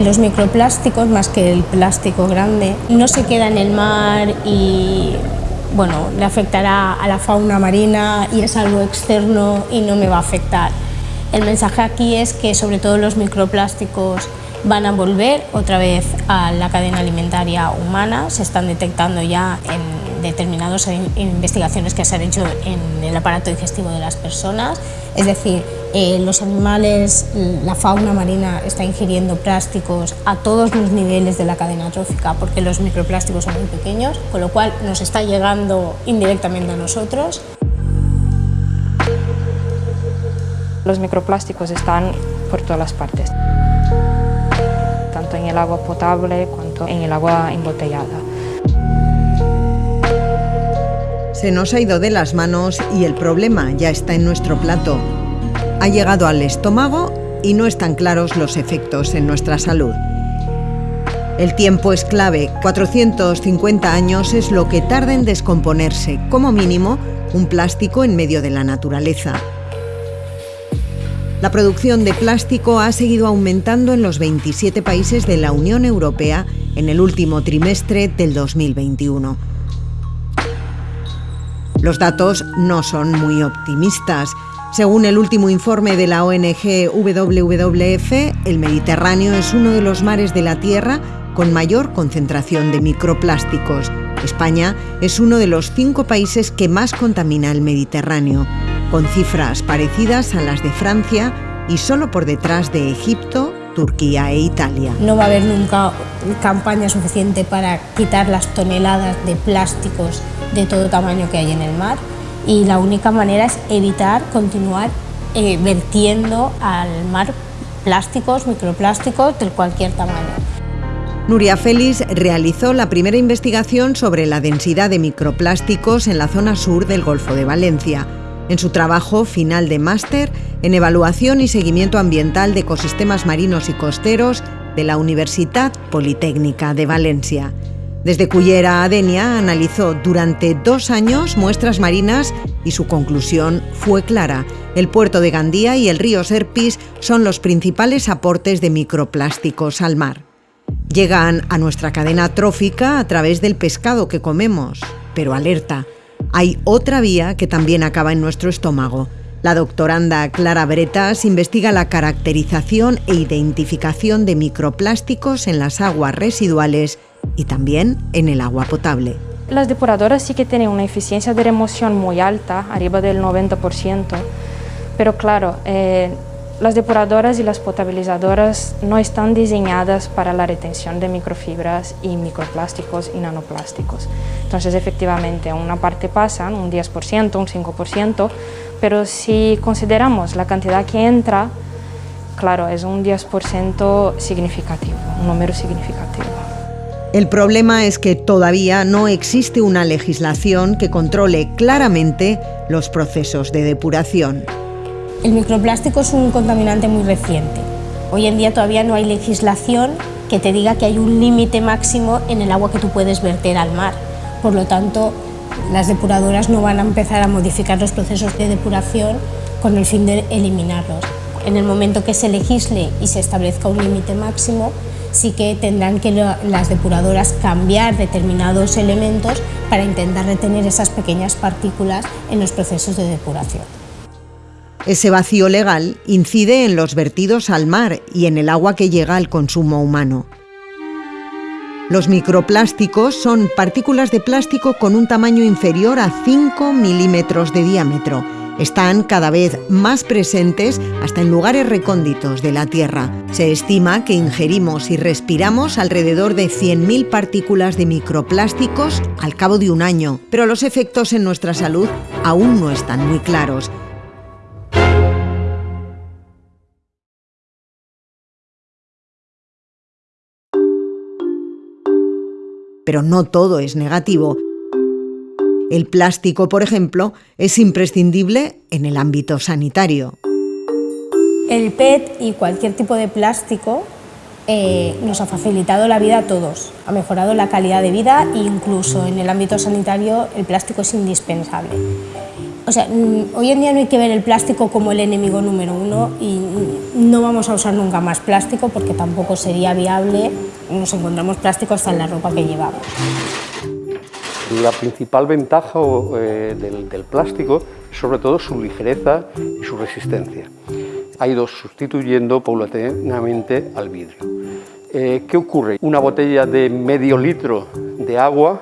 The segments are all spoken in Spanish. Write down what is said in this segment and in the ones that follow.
Los microplásticos, más que el plástico grande, no se queda en el mar y bueno, le afectará a la fauna marina y es algo externo y no me va a afectar. El mensaje aquí es que sobre todo los microplásticos van a volver otra vez a la cadena alimentaria humana, se están detectando ya en determinadas investigaciones que se han hecho en el aparato digestivo de las personas, es decir, eh, los animales, la fauna marina está ingiriendo plásticos a todos los niveles de la cadena trófica porque los microplásticos son muy pequeños, con lo cual nos está llegando indirectamente a nosotros. Los microplásticos están por todas las partes tanto en el agua potable cuanto en el agua embotellada. Se nos ha ido de las manos y el problema ya está en nuestro plato. Ha llegado al estómago y no están claros los efectos en nuestra salud. El tiempo es clave, 450 años es lo que tarda en descomponerse, como mínimo, un plástico en medio de la naturaleza. La producción de plástico ha seguido aumentando en los 27 países de la Unión Europea en el último trimestre del 2021. Los datos no son muy optimistas. Según el último informe de la ONG WWF, el Mediterráneo es uno de los mares de la Tierra con mayor concentración de microplásticos. España es uno de los cinco países que más contamina el Mediterráneo con cifras parecidas a las de Francia y solo por detrás de Egipto, Turquía e Italia. No va a haber nunca campaña suficiente para quitar las toneladas de plásticos de todo tamaño que hay en el mar y la única manera es evitar continuar eh, vertiendo al mar plásticos, microplásticos de cualquier tamaño. Nuria Félix realizó la primera investigación sobre la densidad de microplásticos en la zona sur del Golfo de Valencia en su trabajo final de máster en Evaluación y Seguimiento Ambiental de Ecosistemas Marinos y Costeros de la Universidad Politécnica de Valencia. Desde Cullera a Denia analizó durante dos años muestras marinas y su conclusión fue clara. El puerto de Gandía y el río Serpis son los principales aportes de microplásticos al mar. Llegan a nuestra cadena trófica a través del pescado que comemos, pero alerta, hay otra vía que también acaba en nuestro estómago. La doctoranda Clara Bretas investiga la caracterización e identificación de microplásticos en las aguas residuales y también en el agua potable. Las depuradoras sí que tienen una eficiencia de remoción muy alta, arriba del 90%, pero claro, eh, las depuradoras y las potabilizadoras no están diseñadas para la retención de microfibras y microplásticos y nanoplásticos. Entonces, efectivamente, una parte pasa, un 10%, un 5%, pero si consideramos la cantidad que entra, claro, es un 10% significativo, un número significativo. El problema es que todavía no existe una legislación que controle claramente los procesos de depuración. El microplástico es un contaminante muy reciente. Hoy en día todavía no hay legislación que te diga que hay un límite máximo en el agua que tú puedes verter al mar. Por lo tanto, las depuradoras no van a empezar a modificar los procesos de depuración con el fin de eliminarlos. En el momento que se legisle y se establezca un límite máximo, sí que tendrán que las depuradoras cambiar determinados elementos para intentar retener esas pequeñas partículas en los procesos de depuración. Ese vacío legal incide en los vertidos al mar y en el agua que llega al consumo humano. Los microplásticos son partículas de plástico con un tamaño inferior a 5 milímetros de diámetro. Están cada vez más presentes hasta en lugares recónditos de la Tierra. Se estima que ingerimos y respiramos alrededor de 100.000 partículas de microplásticos al cabo de un año, pero los efectos en nuestra salud aún no están muy claros. pero no todo es negativo. El plástico, por ejemplo, es imprescindible en el ámbito sanitario. El PET y cualquier tipo de plástico eh, nos ha facilitado la vida a todos, ha mejorado la calidad de vida e incluso en el ámbito sanitario el plástico es indispensable. O sea, mm, hoy en día no hay que ver el plástico como el enemigo número uno y no vamos a usar nunca más plástico porque tampoco sería viable. Nos encontramos plástico hasta en la ropa que llevamos. La principal ventaja eh, del, plástico es sobre todo su ligereza y su resistencia. Ha ido sustituyendo paulatinamente al vidrio. Eh, ¿Qué ocurre? Una botella de medio litro de agua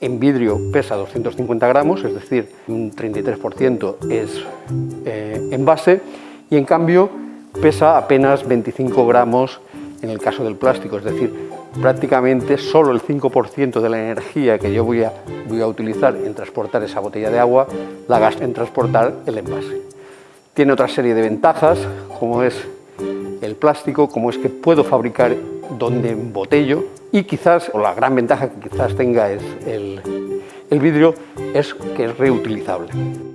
en vidrio pesa 250 gramos, es decir, un 33% es eh, envase, y en cambio pesa apenas 25 gramos en el caso del plástico, es decir, prácticamente solo el 5% de la energía que yo voy a, voy a utilizar en transportar esa botella de agua la gasto en transportar el envase. Tiene otra serie de ventajas, como es el plástico, como es que puedo fabricar donde embotello, y quizás, o la gran ventaja que quizás tenga es el, el vidrio, es que es reutilizable.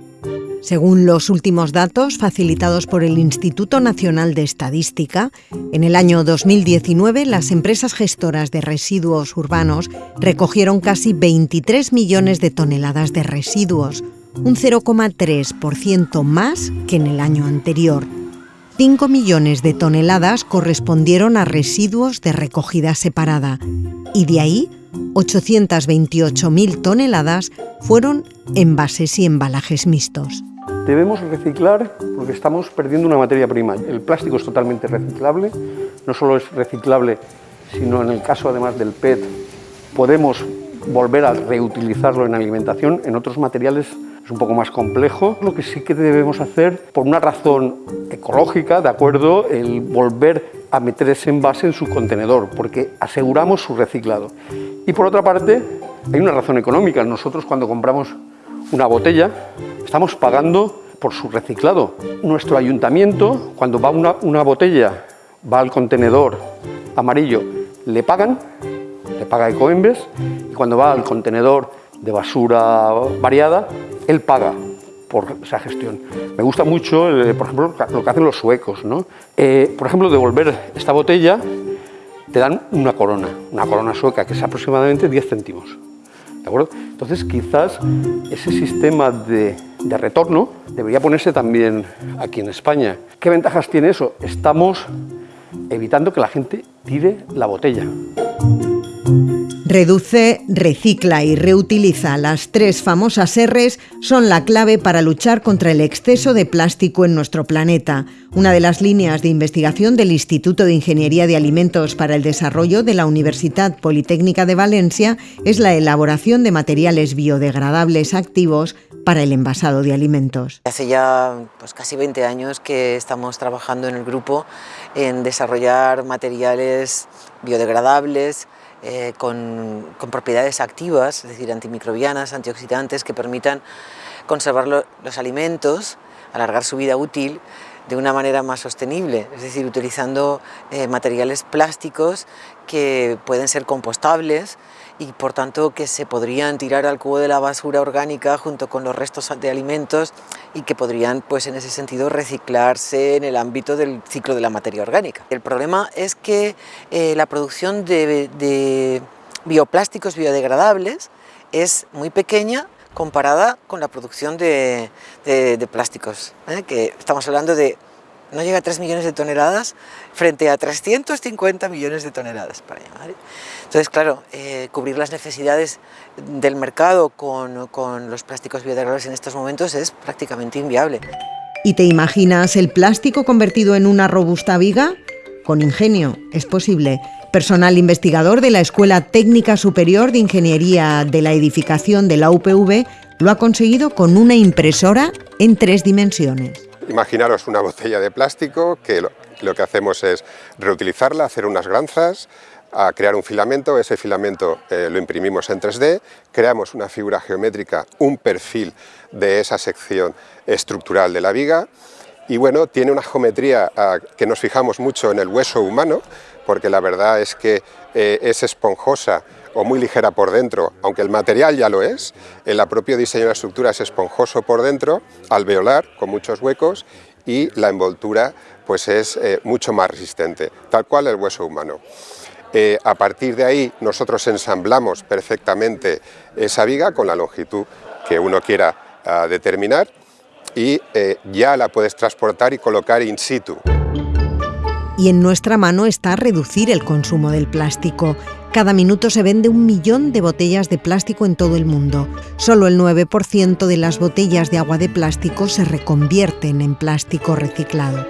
Según los últimos datos facilitados por el Instituto Nacional de Estadística, en el año 2019 las empresas gestoras de residuos urbanos recogieron casi 23 millones de toneladas de residuos, un 0,3% más que en el año anterior. 5 millones de toneladas correspondieron a residuos de recogida separada y de ahí 828.000 toneladas fueron envases y embalajes mixtos. Debemos reciclar porque estamos perdiendo una materia prima. El plástico es totalmente reciclable, no solo es reciclable, sino en el caso además del PET podemos volver a reutilizarlo en alimentación, en otros materiales un poco más complejo. Lo que sí que debemos hacer, por una razón ecológica, ¿de acuerdo?, el volver a meter ese envase en su contenedor, porque aseguramos su reciclado. Y por otra parte, hay una razón económica. Nosotros cuando compramos una botella, estamos pagando por su reciclado. Nuestro ayuntamiento, cuando va una, botella, va al contenedor amarillo, le pagan, le paga Ecoembes, y cuando va al contenedor de basura variada, él paga por esa gestión. Me gusta mucho, eh, por ejemplo, lo que hacen los suecos. ¿no? Eh, por ejemplo, devolver esta botella, te dan una corona, una corona sueca, que es aproximadamente 10 céntimos. Entonces, quizás ese sistema de retorno debería ponerse también aquí en España. ¿Qué ventajas tiene eso? Estamos evitando que la gente tire la botella. Reduce, recicla y reutiliza. Las tres famosas R's son la clave para luchar contra el exceso de plástico en nuestro planeta. Una de las líneas de investigación del Instituto de Ingeniería de Alimentos para el Desarrollo de la Universidad Politécnica de Valencia es la elaboración de materiales biodegradables activos para el envasado de alimentos. Hace ya pues, casi 20 años que estamos trabajando en el grupo en desarrollar materiales biodegradables, eh, con, propiedades activas, es decir, antimicrobianas, antioxidantes, que permitan conservar los alimentos, alargar su vida útil de una manera más sostenible, es decir, utilizando eh, materiales plásticos que pueden ser compostables y por tanto que se podrían tirar al cubo de la basura orgánica junto con los restos de alimentos y que podrían pues en ese sentido reciclarse en el ámbito del ciclo de la materia orgánica. El problema es que eh, la producción de, bioplásticos biodegradables es muy pequeña comparada con la producción de, plásticos, ¿eh? que estamos hablando de no llega a 3 millones de toneladas frente a 350 millones de toneladas para llamar. Entonces, claro, eh, cubrir las necesidades del mercado con, con los plásticos biodegradables en estos momentos es prácticamente inviable. ¿Y te imaginas el plástico convertido en una robusta viga? Con ingenio, es posible. Personal investigador de la Escuela Técnica Superior de Ingeniería de la Edificación de la UPV lo ha conseguido con una impresora en tres dimensiones. Imaginaros una botella de plástico que lo, que hacemos es reutilizarla, hacer unas granzas, a crear un filamento, ese filamento eh, lo imprimimos en 3D, creamos una figura geométrica, un perfil de esa sección estructural de la viga y bueno, tiene una geometría ah, que nos fijamos mucho en el hueso humano, porque la verdad es que eh, es esponjosa o muy ligera por dentro, aunque el material ya lo es, el propio diseño de la estructura es esponjoso por dentro, alveolar, con muchos huecos, y la envoltura pues es eh, mucho más resistente, tal cual el hueso humano. Eh, a partir de ahí nosotros ensamblamos perfectamente esa viga con la longitud que uno quiera a determinar y eh, ya la puedes transportar y colocar in situ. Y en nuestra mano está reducir el consumo del plástico. Cada minuto se vende un millón de botellas de plástico en todo el mundo. Solo el 9% de las botellas de agua de plástico se reconvierten en plástico reciclado.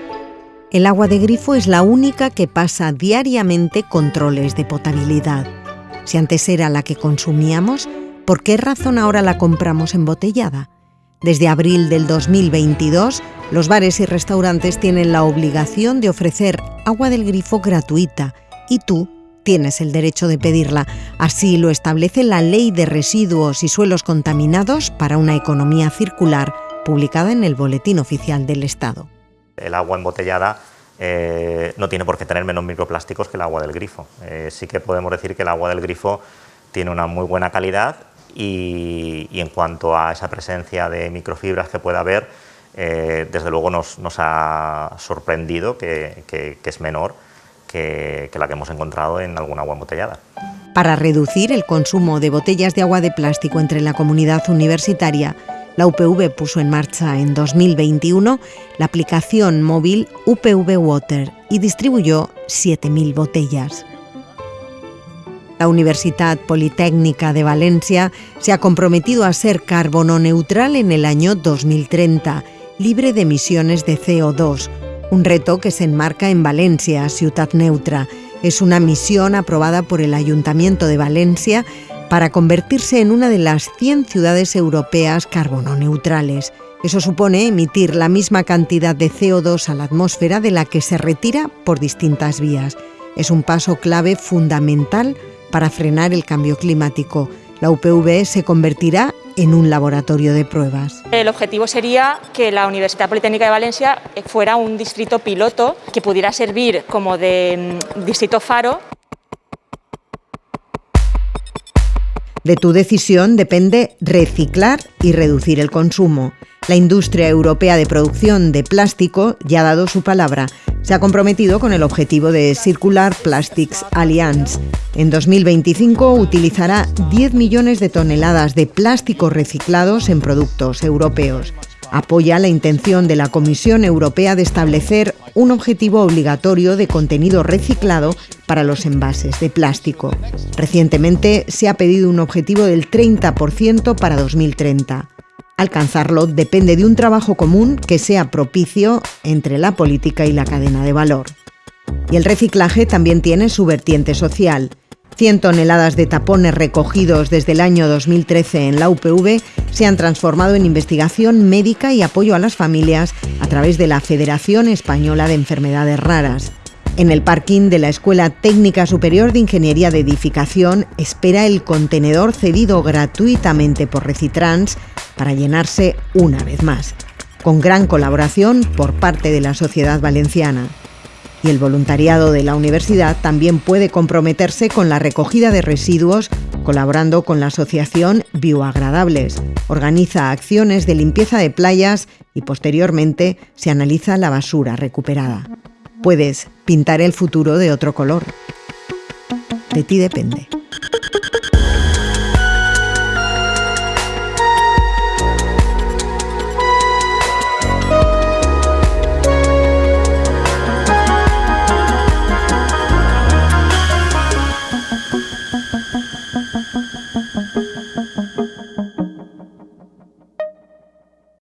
El agua de grifo es la única que pasa diariamente controles de potabilidad. Si antes era la que consumíamos, ¿por qué razón ahora la compramos embotellada? Desde abril del 2022, los bares y restaurantes tienen la obligación de ofrecer agua del grifo gratuita y tú tienes el derecho de pedirla. Así lo establece la Ley de Residuos y Suelos Contaminados para una Economía Circular, publicada en el Boletín Oficial del Estado. El agua embotellada eh, no tiene por qué tener menos microplásticos que el agua del grifo. Eh, sí que podemos decir que el agua del grifo tiene una muy buena calidad y, en cuanto a esa presencia de microfibras que pueda haber, eh, desde luego nos, ha sorprendido que, es menor que, la que hemos encontrado en alguna agua embotellada. Para reducir el consumo de botellas de agua de plástico entre la comunidad universitaria, la UPV puso en marcha en 2021 la aplicación móvil UPV Water y distribuyó 7.000 botellas. La Universidad Politécnica de Valencia se ha comprometido a ser carbono neutral en el año 2030, libre de emisiones de CO2, un reto que se enmarca en Valencia, ciudad neutra. Es una misión aprobada por el Ayuntamiento de Valencia para convertirse en una de las 100 ciudades europeas carbono neutrales. Eso supone emitir la misma cantidad de CO2 a la atmósfera de la que se retira por distintas vías. Es un paso clave fundamental para frenar el cambio climático. La UPV se convertirá en un laboratorio de pruebas. El objetivo sería que la Universidad Politécnica de Valencia fuera un distrito piloto que pudiera servir como de mm, distrito faro. De tu decisión depende reciclar y reducir el consumo. La industria europea de producción de plástico ya ha dado su palabra se ha comprometido con el objetivo de Circular Plastics Alliance. En 2025 utilizará 10 millones de toneladas de plásticos reciclados en productos europeos. Apoya la intención de la Comisión Europea de establecer un objetivo obligatorio de contenido reciclado para los envases de plástico. Recientemente se ha pedido un objetivo del 30% para 2030. Alcanzarlo depende de un trabajo común que sea propicio entre la política y la cadena de valor. Y el reciclaje también tiene su vertiente social. 100 toneladas de tapones recogidos desde el año 2013 en la UPV se han transformado en investigación médica y apoyo a las familias a través de la Federación Española de Enfermedades Raras. En el parking de la Escuela Técnica Superior de Ingeniería de Edificación espera el contenedor cedido gratuitamente por Recitrans para llenarse una vez más, con gran colaboración por parte de la sociedad valenciana. Y el voluntariado de la universidad también puede comprometerse con la recogida de residuos colaborando con la asociación Bioagradables. Organiza acciones de limpieza de playas y posteriormente se analiza la basura recuperada. Puedes pintar el futuro de otro color. De ti depende.